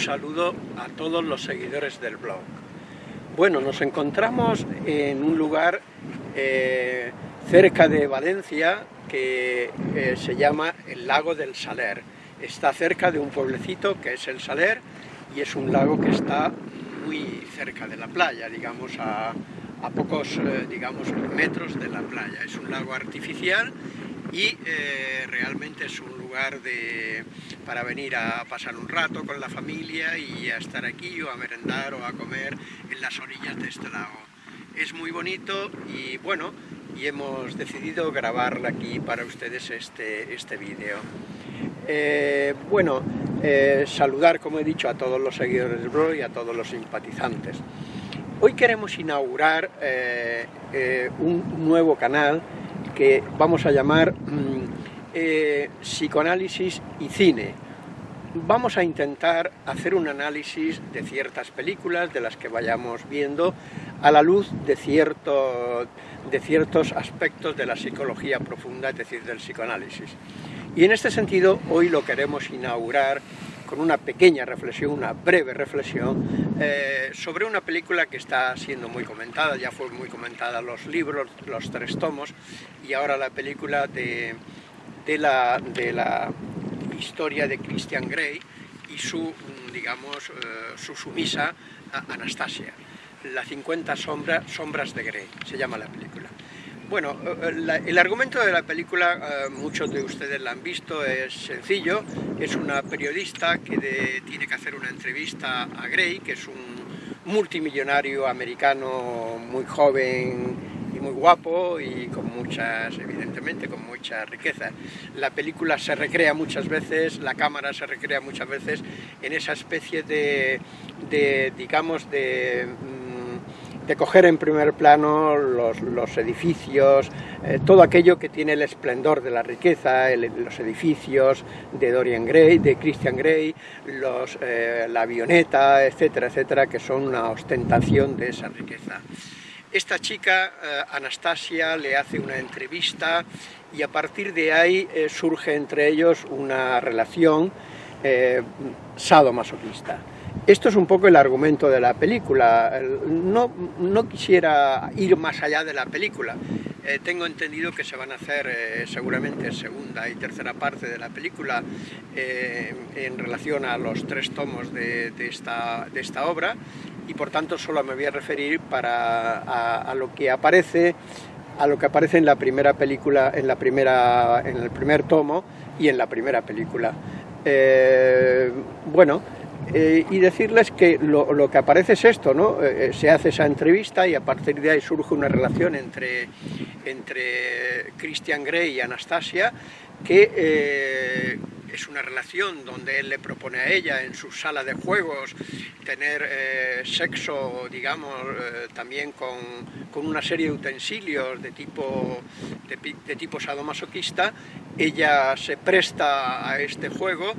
saludo a todos los seguidores del blog. Bueno, nos encontramos en un lugar eh, cerca de Valencia que eh, se llama el Lago del Saler. Está cerca de un pueblecito que es el Saler y es un lago que está muy cerca de la playa, digamos a, pocos eh, digamos, metros de la playa. Es un lago artificial y eh, realmente es un lugar de, para venir a pasar un rato con la familia y a estar aquí o a merendar o a comer en las orillas de este lago. Es muy bonito y bueno, y hemos decidido grabarla aquí para ustedes este, este vídeo. Eh, bueno, eh, saludar, como he dicho, a todos los seguidores del blog y a todos los simpatizantes. Hoy queremos inaugurar un nuevo canal que vamos a llamar mm, eh, psicoanálisis y cine. Vamos a intentar hacer un análisis de ciertas películas, de las que vayamos viendo, a la luz de, cierto, de ciertos aspectos de la psicología profunda, es decir, del psicoanálisis. Y en este sentido, hoy lo queremos inaugurar con una pequeña reflexión, una breve reflexión, eh, sobre una película que está siendo muy comentada, ya fue muy comentada los libros, los tres tomos, y ahora la película de, la, de la historia de Christian Grey y su, digamos, eh, su sumisa Anastasia. La 50 sombras de Grey, se llama la película. Bueno, eh, el argumento de la película, eh, muchos de ustedes la han visto, es sencillo. Es una periodista que tiene que hacer una entrevista a Gray, que es un multimillonario americano muy joven y muy guapo y con muchas, evidentemente, con mucha riqueza. La película se recrea muchas veces, la cámara se recrea muchas veces en esa especie de, de digamos, de de coger en primer plano los, edificios, eh, todo aquello que tiene el esplendor de la riqueza, los edificios de Dorian Gray, de Christian Grey, los, eh, la avioneta, etcétera, etcétera, que son una ostentación de esa riqueza. Esta chica, eh, Anastasia, le hace una entrevista y a partir de ahí surge entre ellos una relación sadomasoquista. Esto es un poco el argumento de la película. No, quisiera ir más allá de la película. Eh, tengo entendido que se van a hacer eh, seguramente segunda y tercera parte de la película eh, en relación a los tres tomos de, esta, obra y por tanto solo me voy a referir para, a, lo que aparece a lo que aparece en la primera película, en, la primera, en el primer tomo y en la primera película. bueno, eh, y decirles que lo, que aparece es esto, ¿no? Eh, eh, se hace esa entrevista y a partir de ahí surge una relación entre, entre Christian Grey y Anastasia que es una relación donde él le propone a ella en su sala de juegos tener sexo, digamos, también con, con, una serie de utensilios de tipo, de tipo sadomasoquista. Ella se presta a este juego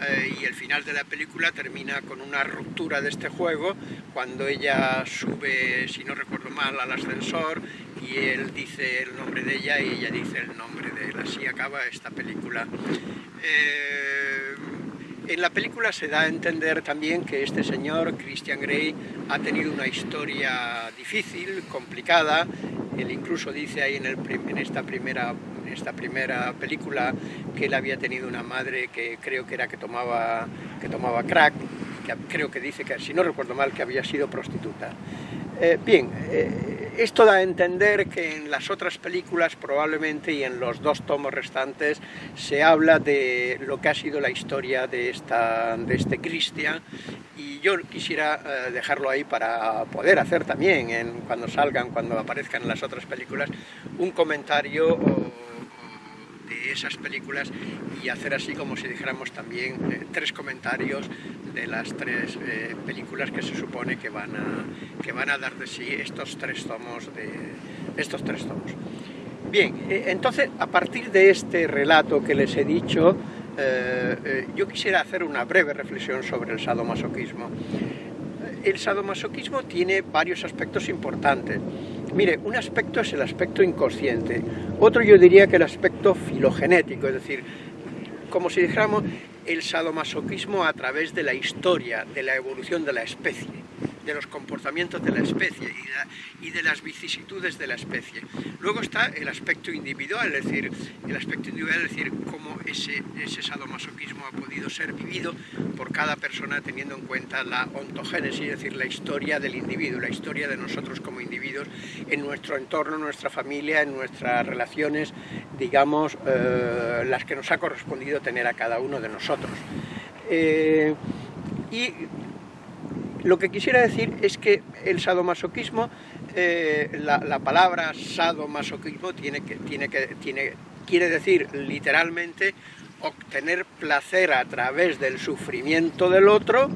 eh, y el final de la película termina con una ruptura de este juego cuando ella sube, si no recuerdo mal, al ascensor y él dice el nombre de ella y ella dice el nombre de él. Así acaba esta película. Eh, en la película se da a entender también que este señor, Christian Grey, ha tenido una historia difícil, complicada. Él incluso dice ahí en, el, en esta primera esta primera película que él había tenido una madre que creo que era que tomaba, que tomaba crack, que creo que dice que, si no recuerdo mal, que había sido prostituta. Eh, bien, eh, esto da a entender que en las otras películas probablemente y en los dos tomos restantes se habla de lo que ha sido la historia de, esta, de este Christian. Y yo quisiera eh, dejarlo ahí para poder hacer también, en, cuando salgan, cuando aparezcan en las otras películas, un comentario esas películas y hacer así como si dijéramos también eh, tres comentarios de las tres eh, películas que se supone que van, a, que van a dar de sí estos tres tomos. De, estos tres tomos. Bien, eh, entonces a partir de este relato que les he dicho, yo quisiera hacer una breve reflexión sobre el sadomasoquismo. El sadomasoquismo tiene varios aspectos importantes. Mire, un aspecto es el aspecto inconsciente, otro yo diría que el aspecto filogenético, es decir, como si dijéramos, el sadomasoquismo a través de la historia, de la evolución de la especie de los comportamientos de la especie y de, las vicisitudes de la especie. Luego está el aspecto individual, es decir, el aspecto individual, es decir, cómo ese, ese sadomasoquismo ha podido ser vivido por cada persona teniendo en cuenta la ontogénesis, es decir, la historia del individuo, la historia de nosotros como individuos en nuestro entorno, en nuestra familia, en nuestras relaciones, digamos, eh, las que nos ha correspondido tener a cada uno de nosotros. Eh, y lo que quisiera decir es que el sadomasoquismo, eh, la, palabra sadomasoquismo tiene que, tiene que, tiene, quiere decir literalmente obtener placer a través del sufrimiento del otro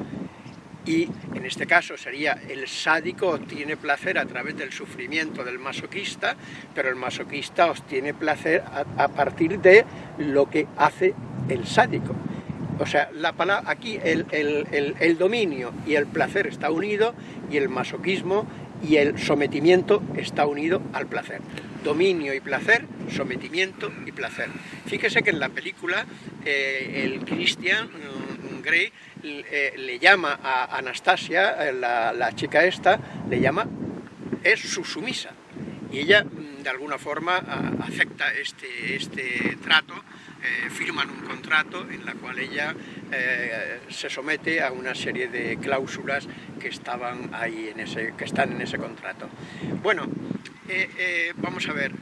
y en este caso sería el sádico obtiene placer a través del sufrimiento del masoquista, pero el masoquista obtiene placer a partir de lo que hace el sádico. O sea, la palabra, aquí el, dominio y el placer está unido y el masoquismo y el sometimiento está unido al placer. Dominio y placer, sometimiento y placer. Fíjese que en la película eh, el Christian mm, Grey eh, le llama a Anastasia, eh, la, chica esta, le llama, es su sumisa. Y ella mm, de alguna forma acepta este, este trato eh, firman un contrato en la cual ella eh, se somete a una serie de cláusulas que estaban ahí en ese, que están en ese contrato. Bueno, eh, vamos a ver,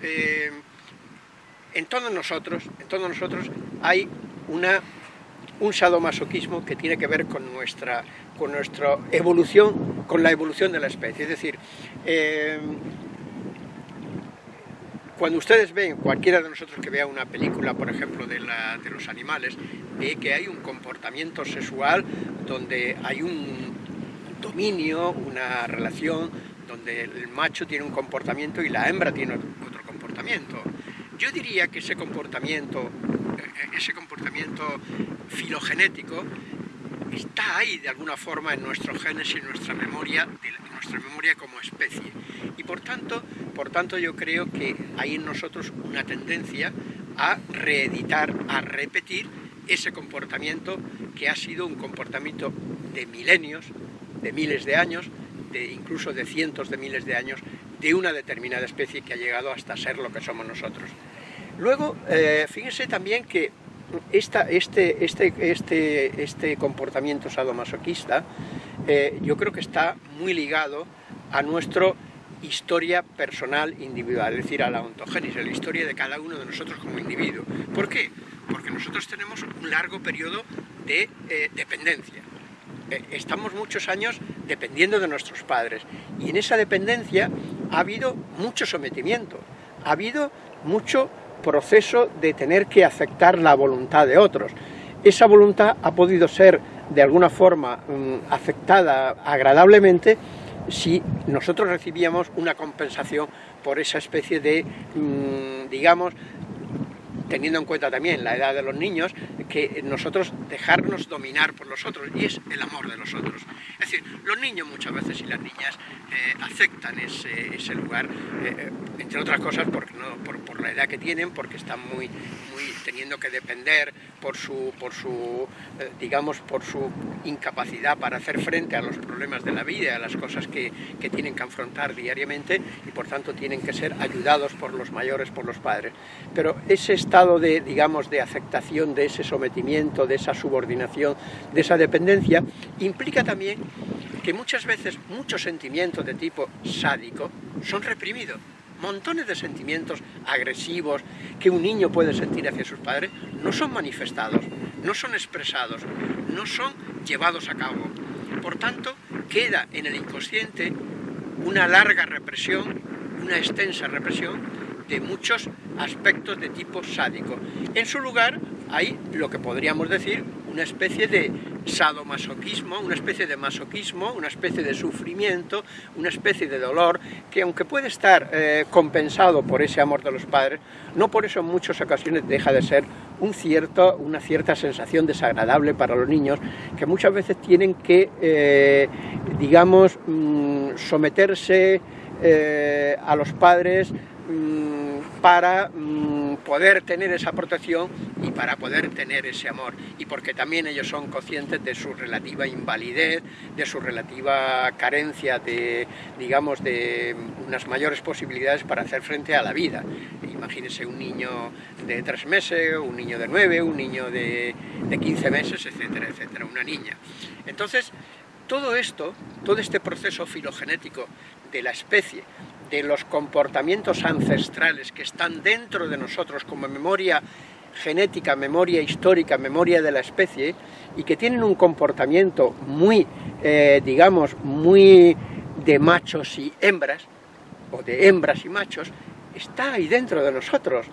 en todos nosotros, en todos nosotros hay una, un sadomasoquismo que tiene que ver con nuestra, con nuestra evolución, con la evolución de la especie, es decir, cuando ustedes ven, cualquiera de nosotros que vea una película, por ejemplo, de, los animales, ve que hay un comportamiento sexual donde hay un dominio, una relación, donde el macho tiene un comportamiento y la hembra tiene otro comportamiento. Yo diría que ese comportamiento, eh, ese comportamiento filogenético está ahí de alguna forma en nuestro genes y en nuestra memoria, nuestra memoria como especie. Y por tanto, por tanto yo creo que hay en nosotros una tendencia a reeditar, a repetir ese comportamiento que ha sido un comportamiento de milenios, de miles de años, de incluso de cientos de miles de años, de una determinada especie que ha llegado hasta ser lo que somos nosotros. Luego, eh, fíjense también que esta, este, este, este, este comportamiento sadomasoquista eh, yo creo que está muy ligado a nuestra historia personal individual, es decir, a la ontogénesis, a la historia de cada uno de nosotros como individuo. ¿Por qué? Porque nosotros tenemos un largo periodo de eh, dependencia. Eh, estamos muchos años dependiendo de nuestros padres y en esa dependencia ha habido mucho sometimiento, ha habido mucho proceso de tener que aceptar la voluntad de otros. Esa voluntad ha podido ser de alguna forma mm, aceptada agradablemente si nosotros recibíamos una compensación por esa especie de, mm, digamos, teniendo en cuenta también la edad de los niños, que nosotros dejarnos dominar por los otros, y es el amor de los otros. Es decir, los niños muchas veces y las niñas eh, aceptan ese, lugar, eh, eh, entre otras cosas porque no, por, la edad que tienen, porque están muy, muy teniendo que depender por su, por su digamos, por su incapacidad para hacer frente a los problemas de la vida, a las cosas que, que tienen que afrontar diariamente, y por tanto tienen que ser ayudados por los mayores, por los padres. Pero ese estado de, digamos, de aceptación de ese sometimiento, de esa subordinación, de esa dependencia, implica también que muchas veces muchos sentimientos de tipo sádico son reprimidos. Montones de sentimientos agresivos que un niño puede sentir hacia sus padres no son manifestados, no son expresados, no son llevados a cabo. Por tanto, queda en el inconsciente una larga represión, una extensa represión de muchos aspectos de tipo sádico. En su lugar hay lo que podríamos decir una especie de sadomasoquismo, una especie de masoquismo, una especie de sufrimiento, una especie de dolor, que aunque puede estar eh, compensado por ese amor de los padres, no por eso en muchas ocasiones deja de ser un cierto, una cierta sensación desagradable para los niños, que muchas veces tienen que, eh, digamos, mm, someterse eh, a los padres mm, para mm, poder tener esa protección y para poder tener ese amor. Y porque también ellos son conscientes de su relativa invalidez, de su relativa carencia de, digamos, de unas mayores posibilidades para hacer frente a la vida. Imagínese un niño de tres meses, un niño de nueve, un niño de, de 15 meses, etcétera, etcétera, una niña. Entonces, todo esto, todo este proceso filogenético de la especie, de los comportamientos ancestrales que están dentro de nosotros como memoria genética, memoria histórica, memoria de la especie, y que tienen un comportamiento muy, eh, digamos, muy de machos y hembras, o de hembras y machos, está ahí dentro de nosotros.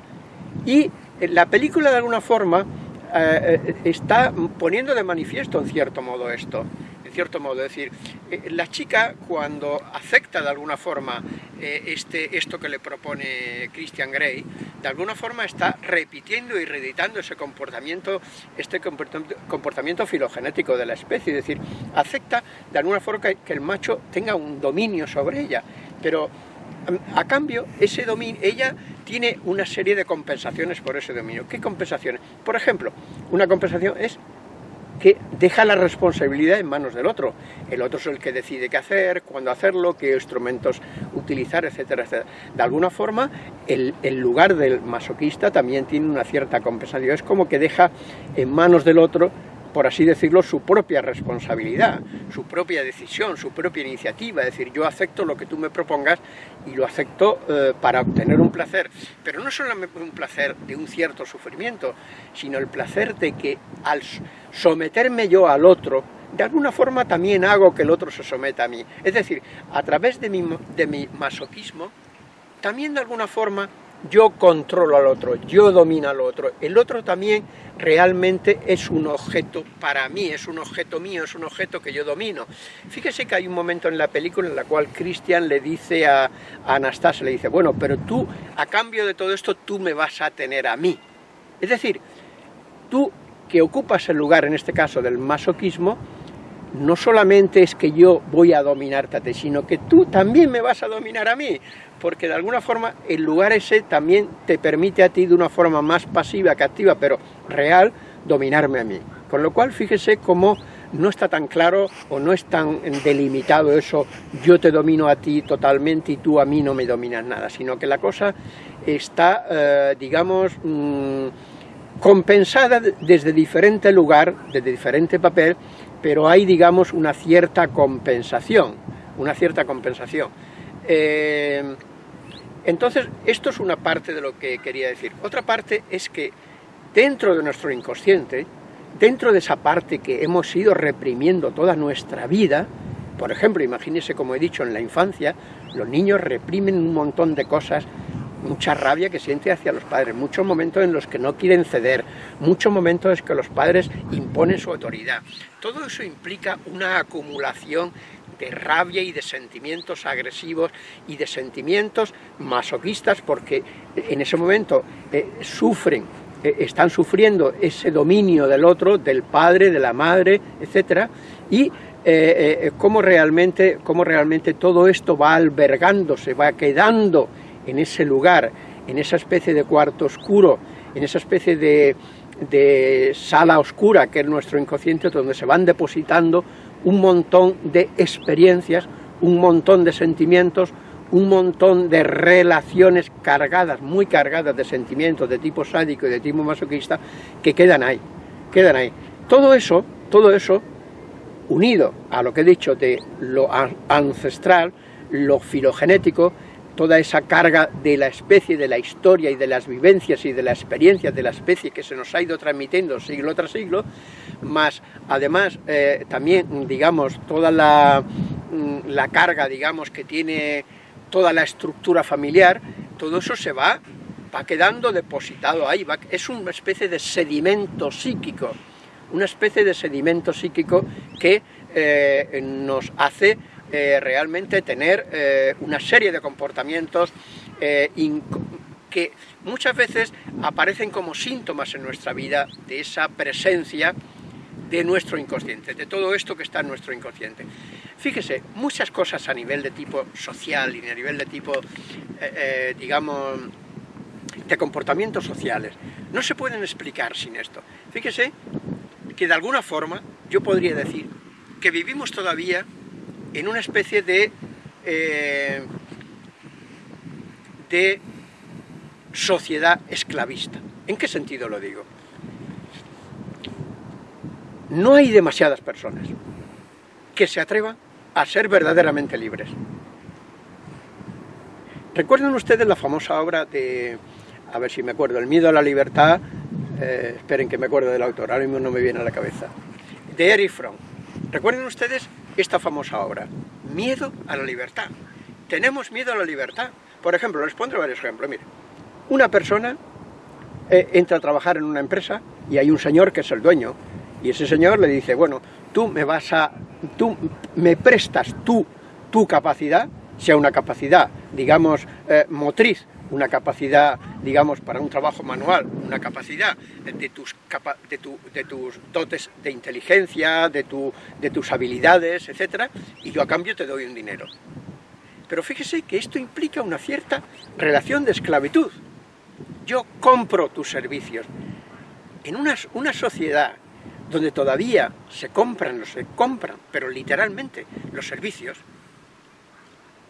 Y la película de alguna forma eh, eh, está poniendo de manifiesto en cierto modo esto cierto modo. Es decir, eh, la chica cuando acepta de alguna forma eh, este, esto que le propone Christian Grey, de alguna forma está repitiendo y reeditando ese comportamiento, este comportamiento filogenético de la especie, es decir, acepta de alguna forma que, el macho tenga un dominio sobre ella, pero a cambio, ese dominio, ella tiene una serie de compensaciones por ese dominio. ¿Qué compensaciones? Por ejemplo, una compensación es que deja la responsabilidad en manos del otro. El otro es el que decide qué hacer, cuándo hacerlo, qué instrumentos utilizar, etcétera, etcétera. De alguna forma, el, el, lugar del masoquista también tiene una cierta compensación. Es como que deja en manos del otro por así decirlo, su propia responsabilidad, su propia decisión, su propia iniciativa, es decir, yo acepto lo que tú me propongas y lo acepto eh, para obtener un placer, pero no solamente un placer de un cierto sufrimiento, sino el placer de que al someterme yo al otro, de alguna forma también hago que el otro se someta a mí. Es decir, a través de mi, de mi masoquismo, también de alguna forma yo controlo al otro, yo domino al otro, el otro también realmente es un objeto para mí, es un objeto mío, es un objeto que yo domino. Fíjese que hay un momento en la película en la cual Christian le dice a, Anastasia, le dice, bueno, pero tú, a cambio de todo esto, tú me vas a tener a mí. Es decir, tú que ocupas el lugar, en este caso, del masoquismo, no solamente es que yo voy a dominarte sino que tú también me vas a dominar a mí, porque de alguna forma el lugar ese también te permite a ti de una forma más pasiva que activa, pero real, dominarme a mí. Con lo cual, fíjese cómo no está tan claro o no es tan delimitado eso, yo te domino a ti totalmente y tú a mí no me dominas nada, sino que la cosa está, eh, digamos, mm, compensada desde diferente lugar, desde diferente papel, pero hay, digamos, una cierta compensación, una cierta compensación. Eh, entonces, esto es una parte de lo que quería decir. Otra parte es que dentro de nuestro inconsciente, dentro de esa parte que hemos ido reprimiendo toda nuestra vida, por ejemplo, imagínese, como he dicho, en la infancia, los niños reprimen un montón de cosas mucha rabia que siente hacia los padres, muchos momentos en los que no quieren ceder, muchos momentos en que los padres imponen su autoridad. Todo eso implica una acumulación de rabia y de sentimientos agresivos y de sentimientos masoquistas porque en ese momento eh, sufren, eh, están sufriendo ese dominio del otro, del padre, de la madre, etcétera, y eh, cómo, realmente, cómo realmente todo esto va albergándose, va quedando en ese lugar, en esa especie de cuarto oscuro, en esa especie de, sala oscura que es nuestro inconsciente, donde se van depositando un montón de experiencias, un montón de sentimientos, un montón de relaciones cargadas, muy cargadas de sentimientos de tipo sádico y de tipo masoquista, que quedan ahí, quedan ahí. Todo eso, todo eso, unido a lo que he dicho de lo ancestral, lo filogenético, toda esa carga de la especie, de la historia y de las vivencias y de la experiencia de la especie que se nos ha ido transmitiendo siglo tras siglo, más además eh, también, digamos, toda la, mm, la carga, digamos, que tiene toda la estructura familiar, todo eso se va, va quedando depositado ahí, es una especie de sedimento psíquico, una especie de sedimento psíquico que eh, nos hace eh, realmente tener eh, una serie de comportamientos eh, que muchas veces aparecen como síntomas en nuestra vida de esa presencia de nuestro inconsciente, de todo esto que está en nuestro inconsciente. Fíjese, muchas cosas a nivel de tipo social y a nivel de tipo, digamos, de comportamientos sociales. No se pueden explicar sin esto. Fíjese que de alguna forma yo podría decir que vivimos todavía en una especie de, eh, de sociedad esclavista. ¿En qué sentido lo digo? No hay demasiadas personas que se atrevan a ser verdaderamente libres. ¿Recuerdan ustedes la famosa obra de, a ver si me acuerdo, El miedo a la libertad? Eh, esperen que me acuerdo del autor, ahora mismo no me viene a la cabeza. De Erich Fromm. ¿Recuerdan ustedes esta famosa obra? Miedo a la libertad. Tenemos miedo a la libertad. Por ejemplo, les pondré varios ejemplos. Mire, una persona eh, entra a trabajar en una empresa y hay un señor que es el dueño y ese señor le dice, bueno, tú me vas a, tú me prestas tu, tu capacidad, sea una capacidad, digamos, eh, motriz, una capacidad, digamos, para un trabajo manual, una capacidad de tus, de, de tus dotes de inteligencia, de, tu, de tus habilidades, etc. Y yo a cambio te doy un dinero. Pero fíjese que esto implica una cierta relación de esclavitud. Yo compro tus servicios. En una, una sociedad donde todavía se compran, se compran, pero literalmente los servicios,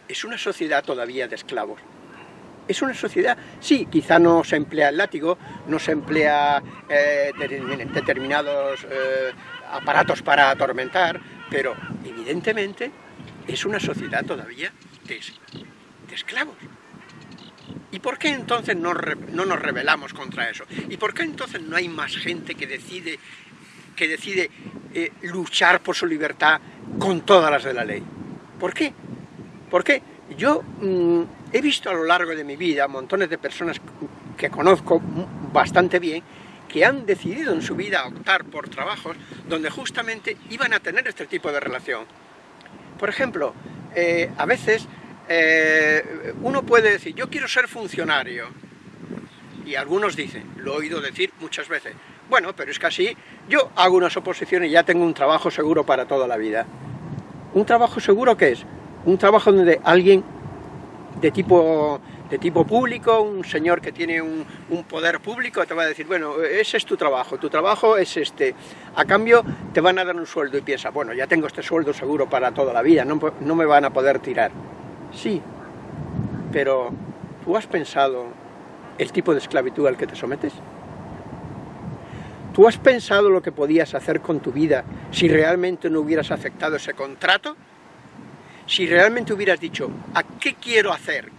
es una sociedad todavía de esclavos es una sociedad, sí, quizá no se emplea el látigo, no se emplea eh, determinados eh, aparatos para atormentar, pero evidentemente es una sociedad todavía de, esclavos. ¿Y por qué entonces no, nos rebelamos contra eso? ¿Y por qué entonces no hay más gente que decide, que decide eh, luchar por su libertad con todas las de la ley? ¿Por qué? ¿Por qué? Yo mm, he visto a lo largo de mi vida montones de personas que conozco bastante bien que han decidido en su vida optar por trabajos donde justamente iban a tener este tipo de relación. Por ejemplo, eh, a veces eh, uno puede decir, yo quiero ser funcionario, y algunos dicen, lo he oído decir muchas veces, bueno, pero es que así yo hago unas oposiciones y ya tengo un trabajo seguro para toda la vida. ¿Un trabajo seguro qué es? Un trabajo donde alguien de tipo, de tipo público, un señor que tiene un, poder público te va a decir, bueno, ese es tu trabajo, tu trabajo es este, a cambio te van a dar un sueldo y piensa, bueno, ya tengo este sueldo seguro para toda la vida, no, no me van a poder tirar. Sí, pero ¿tú has pensado el tipo de esclavitud al que te sometes? ¿Tú has pensado lo que podías hacer con tu vida si realmente no hubieras aceptado ese contrato? Si realmente hubieras dicho, ¿a qué quiero hacer?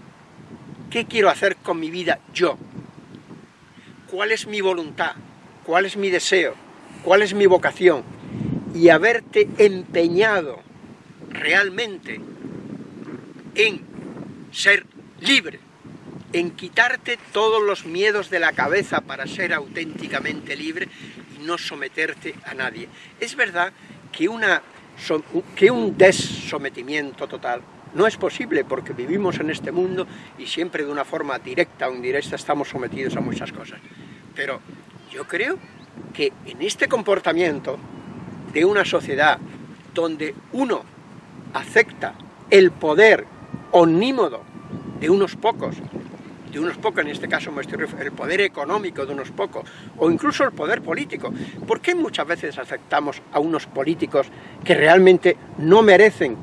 ¿Qué quiero hacer con mi vida yo? ¿Cuál es mi voluntad? ¿Cuál es mi deseo? ¿Cuál es mi vocación? Y haberte empeñado realmente en ser libre, en quitarte todos los miedos de la cabeza para ser auténticamente libre y no someterte a nadie. Es verdad que una que un desometimiento total no es posible porque vivimos en este mundo y siempre de una forma directa o indirecta estamos sometidos a muchas cosas. Pero yo creo que en este comportamiento de una sociedad donde uno acepta el poder omnímodo de unos pocos de unos pocos, en este caso me estoy el poder económico de unos pocos, o incluso el poder político. ¿Por qué muchas veces aceptamos a unos políticos que realmente no merecen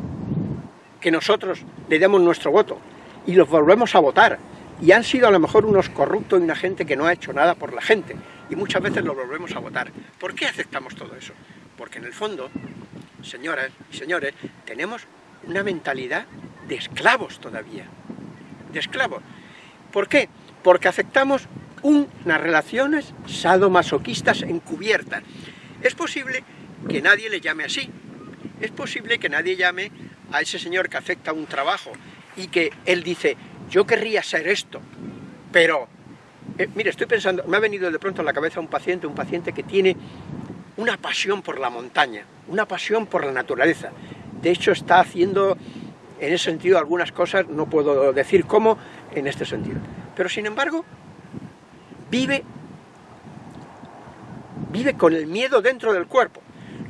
que nosotros le demos nuestro voto y los volvemos a votar? Y han sido a lo mejor unos corruptos y una gente que no ha hecho nada por la gente, y muchas veces los volvemos a votar. ¿Por qué aceptamos todo eso? Porque en el fondo, señoras y señores, tenemos una mentalidad de esclavos todavía, de esclavos. ¿Por qué? Porque aceptamos unas relaciones sadomasoquistas encubiertas. Es posible que nadie le llame así. Es posible que nadie llame a ese señor que acepta un trabajo y que él dice, yo querría ser esto, pero... Eh, mire, estoy pensando, me ha venido de pronto a la cabeza un paciente, un paciente que tiene una pasión por la montaña, una pasión por la naturaleza. De hecho, está haciendo en ese sentido algunas cosas, no puedo decir cómo, en este sentido. Pero sin embargo, vive, vive con el miedo dentro del cuerpo.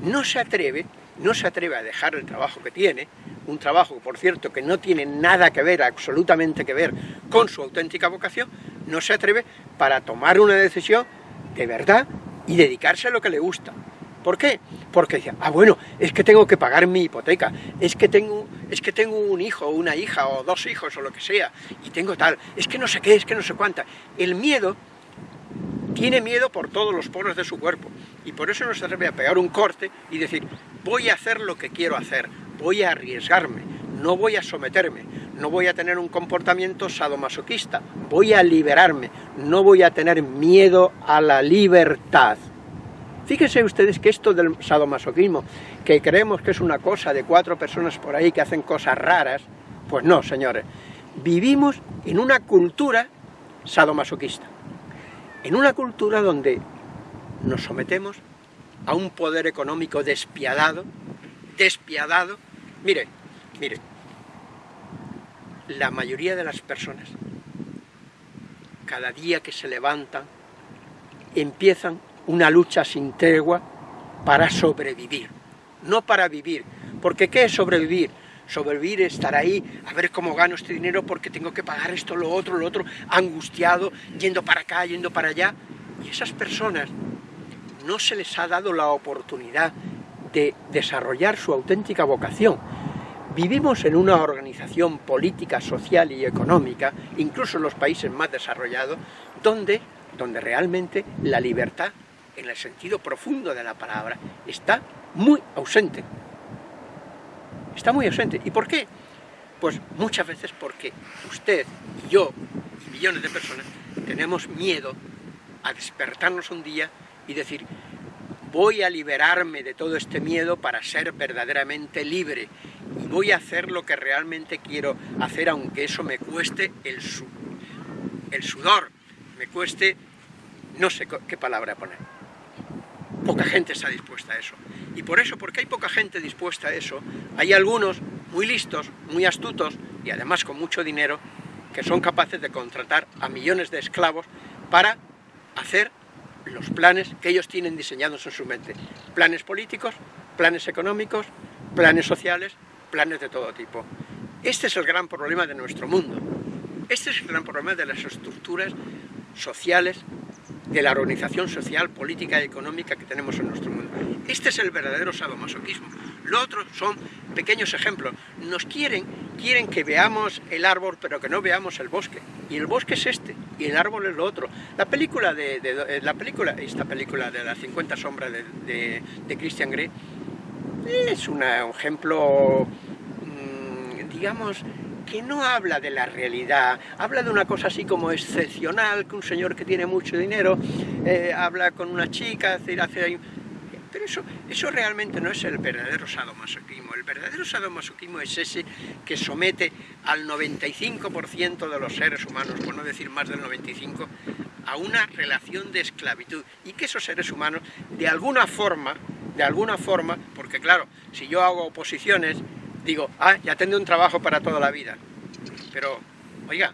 No se atreve, no se atreve a dejar el trabajo que tiene, un trabajo, por cierto, que no tiene nada que ver, absolutamente que ver, con su auténtica vocación, no se atreve para tomar una decisión de verdad y dedicarse a lo que le gusta. ¿Por qué? Porque decía, ah bueno, es que tengo que pagar mi hipoteca, es que tengo, es que tengo un hijo, una hija, o dos hijos, o lo que sea, y tengo tal, es que no sé qué, es que no sé cuánta. El miedo tiene miedo por todos los poros de su cuerpo, y por eso no se atreve a pegar un corte y decir, voy a hacer lo que quiero hacer, voy a arriesgarme, no voy a someterme, no voy a tener un comportamiento sadomasoquista, voy a liberarme, no voy a tener miedo a la libertad. Fíjense ustedes que esto del sadomasoquismo, que creemos que es una cosa de cuatro personas por ahí que hacen cosas raras, pues no, señores. Vivimos en una cultura sadomasoquista, en una cultura donde nos sometemos a un poder económico despiadado, despiadado. Mire, mire, la mayoría de las personas, cada día que se levantan, empiezan una lucha sin tregua para sobrevivir, no para vivir. Porque ¿qué es sobrevivir? Sobrevivir es estar ahí, a ver cómo gano este dinero porque tengo que pagar esto, lo otro, lo otro, angustiado, yendo para acá, yendo para allá. Y esas personas no se les ha dado la oportunidad de desarrollar su auténtica vocación. Vivimos en una organización política, social y económica, incluso en los países más desarrollados, donde, donde realmente la libertad en el sentido profundo de la palabra, está muy ausente. Está muy ausente. ¿Y por qué? Pues muchas veces porque usted y yo y millones de personas tenemos miedo a despertarnos un día y decir voy a liberarme de todo este miedo para ser verdaderamente libre y voy a hacer lo que realmente quiero hacer aunque eso me cueste el, el sudor, me cueste, no sé qué palabra poner poca gente está dispuesta a eso. Y por eso, porque hay poca gente dispuesta a eso, hay algunos muy listos, muy astutos y además con mucho dinero que son capaces de contratar a millones de esclavos para hacer los planes que ellos tienen diseñados en su mente. Planes políticos, planes económicos, planes sociales, planes de todo tipo. Este es el gran problema de nuestro mundo. Este es el gran problema de las estructuras sociales de la organización social, política y económica que tenemos en nuestro mundo. Este es el verdadero sadomasoquismo. Lo otro son pequeños ejemplos. Nos quieren, quieren que veamos el árbol, pero que no veamos el bosque. Y el bosque es este, y el árbol es lo otro. La película de, de la película, esta película de las 50 sombras de, de, Christian Grey, es un ejemplo, mm, digamos, que no habla de la realidad, habla de una cosa así como excepcional, que un señor que tiene mucho dinero eh, habla con una chica, pero eso, eso realmente no es el verdadero sadomasoquismo. El verdadero sadomasoquismo es ese que somete al 95% de los seres humanos, por no decir más del 95%, a una relación de esclavitud. Y que esos seres humanos, de alguna forma, de alguna forma, porque claro, si yo hago oposiciones digo, ah, ya tendré un trabajo para toda la vida. Pero, oiga,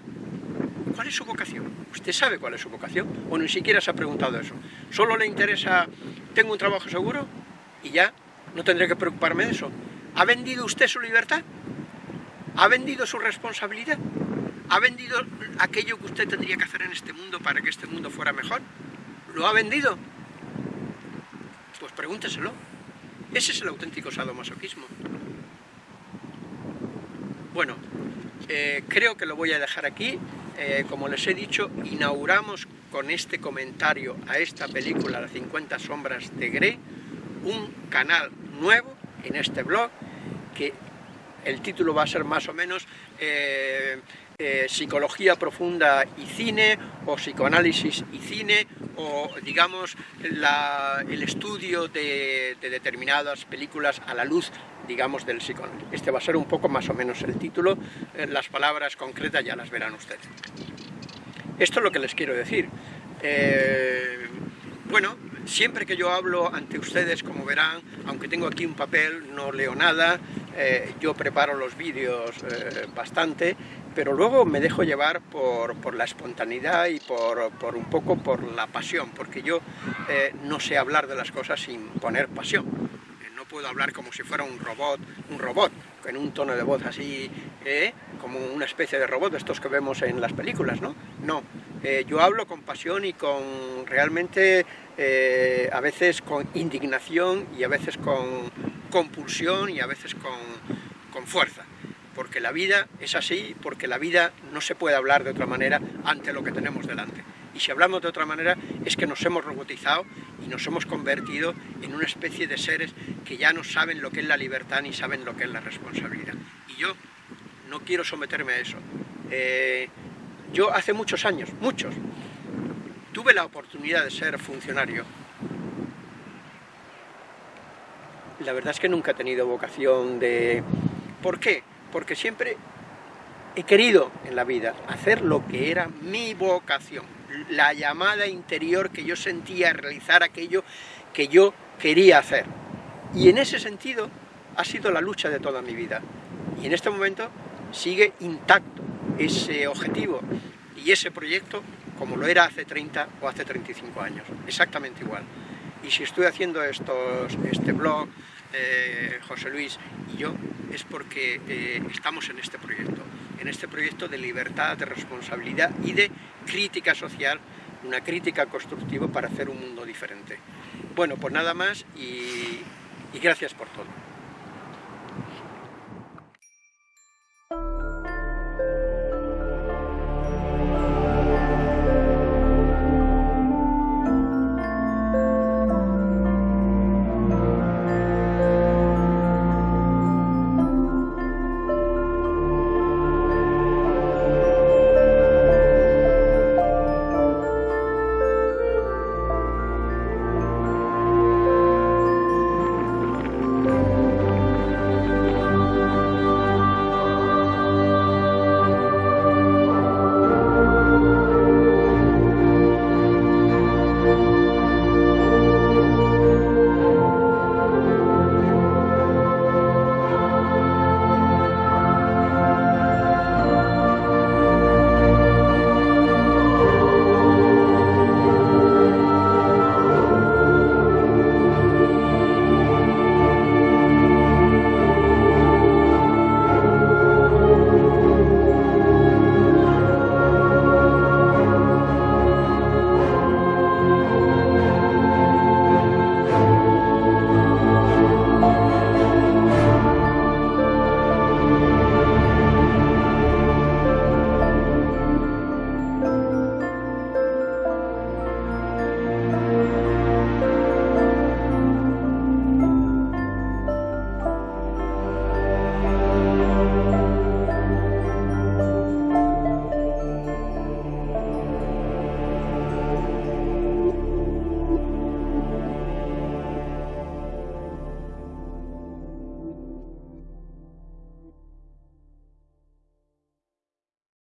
¿cuál es su vocación? ¿Usted sabe cuál es su vocación? ¿O ni siquiera se ha preguntado eso? ¿Solo le interesa, tengo un trabajo seguro y ya no tendré que preocuparme de eso? ¿Ha vendido usted su libertad? ¿Ha vendido su responsabilidad? ¿Ha vendido aquello que usted tendría que hacer en este mundo para que este mundo fuera mejor? ¿Lo ha vendido? Pues pregúnteselo. Ese es el auténtico sadomasoquismo. Bueno, eh, creo que lo voy a dejar aquí. Eh, como les he dicho, inauguramos con este comentario a esta película, Las 50 sombras de Grey, un canal nuevo en este blog, que el título va a ser más o menos eh, Psicología Profunda y Cine, o Psicoanálisis y Cine, o digamos el estudio de, de determinadas películas a la luz digamos, del psicoanálisis. Este va a ser un poco más o menos el título, eh, las palabras concretas ya las verán ustedes. Esto es lo que les quiero decir. Eh, bueno, siempre que yo hablo ante ustedes, como verán, aunque tengo aquí un papel, no leo nada, eh, yo preparo los vídeos bastante, pero luego me dejo llevar por, por la espontaneidad y por, por, un poco por la pasión, porque yo no sé hablar de las cosas sin poner pasión puedo hablar como si fuera un robot, un robot, con un tono de voz así, ¿eh? como una especie de robot estos que vemos en las películas, ¿no? No, eh, yo hablo con pasión y con realmente eh, a veces con indignación y a veces con compulsión y a veces con, con fuerza porque la vida es así, porque la vida no se puede hablar de otra manera ante lo que tenemos delante. Y si hablamos de otra manera es que nos hemos robotizado y nos hemos convertido en una especie de seres que ya no saben lo que es la libertad ni saben lo que es la responsabilidad. Y yo no quiero someterme a eso. Eh, yo hace muchos años, muchos, tuve la oportunidad de ser funcionario. La verdad es que nunca he tenido vocación de... ¿Por qué? Porque siempre he querido en la vida hacer lo que era mi vocación, la llamada interior que yo sentía a realizar aquello que yo quería hacer. Y en ese sentido ha sido la lucha de toda mi vida. Y en este momento sigue intacto ese objetivo y ese proyecto como lo era hace 30 o hace 35 años, exactamente igual. Y si estoy haciendo este blog, eh, José Luis y yo, es porque eh, estamos en este proyecto, en este proyecto de libertad, de responsabilidad y de crítica social, una crítica constructiva para hacer un mundo diferente. Bueno, pues nada más y gracias por todo.